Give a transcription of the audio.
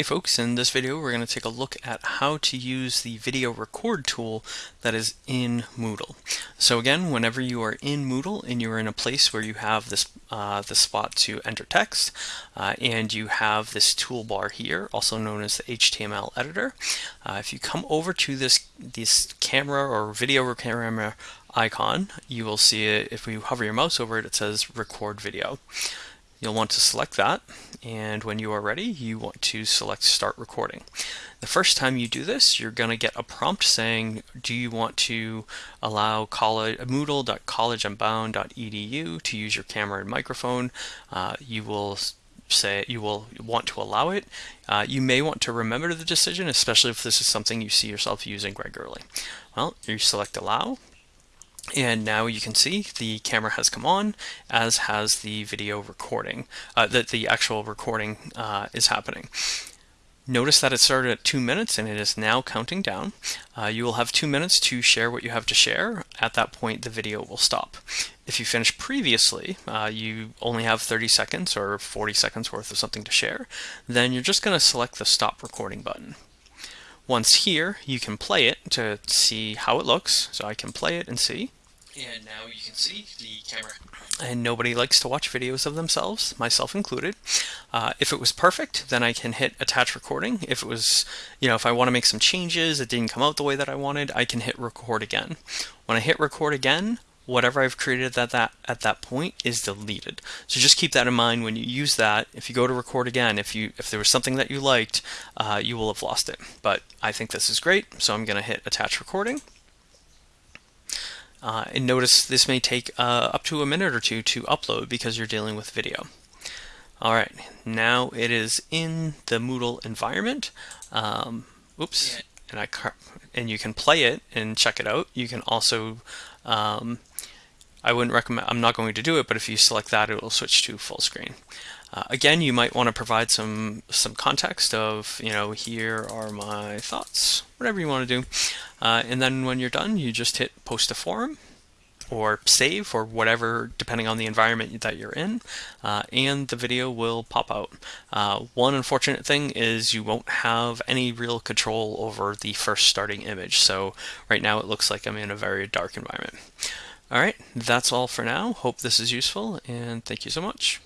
Hey folks, in this video we're going to take a look at how to use the video record tool that is in Moodle. So again, whenever you are in Moodle and you're in a place where you have this uh, the spot to enter text uh, and you have this toolbar here, also known as the HTML editor, uh, if you come over to this, this camera or video camera icon, you will see it, if you hover your mouse over it, it says record video. You'll want to select that and when you are ready you want to select start recording. The first time you do this you're going to get a prompt saying do you want to allow college, moodle.collegeunbound.edu to use your camera and microphone. Uh, you will say you will want to allow it. Uh, you may want to remember the decision especially if this is something you see yourself using regularly. Well you select allow and now you can see the camera has come on, as has the video recording, uh, that the actual recording uh, is happening. Notice that it started at two minutes and it is now counting down. Uh, you will have two minutes to share what you have to share. At that point, the video will stop. If you finished previously, uh, you only have 30 seconds or 40 seconds worth of something to share, then you're just going to select the stop recording button. Once here, you can play it to see how it looks. So I can play it and see. And now you can see the camera. And nobody likes to watch videos of themselves, myself included. Uh, if it was perfect, then I can hit attach recording. If it was, you know, if I want to make some changes, it didn't come out the way that I wanted, I can hit record again. When I hit record again, whatever I've created at that at that point is deleted. So just keep that in mind when you use that. If you go to record again, if you if there was something that you liked, uh, you will have lost it. But I think this is great, so I'm going to hit attach recording. Uh, and notice this may take uh, up to a minute or two to upload because you're dealing with video. All right, now it is in the Moodle environment. Um, oops, yeah. and I and you can play it and check it out. You can also um, I wouldn't recommend, I'm not going to do it, but if you select that, it will switch to full screen. Uh, again, you might want to provide some some context of, you know, here are my thoughts, whatever you want to do. Uh, and then when you're done, you just hit post to forum or save or whatever, depending on the environment that you're in, uh, and the video will pop out. Uh, one unfortunate thing is you won't have any real control over the first starting image. So right now it looks like I'm in a very dark environment. All right, that's all for now. Hope this is useful, and thank you so much.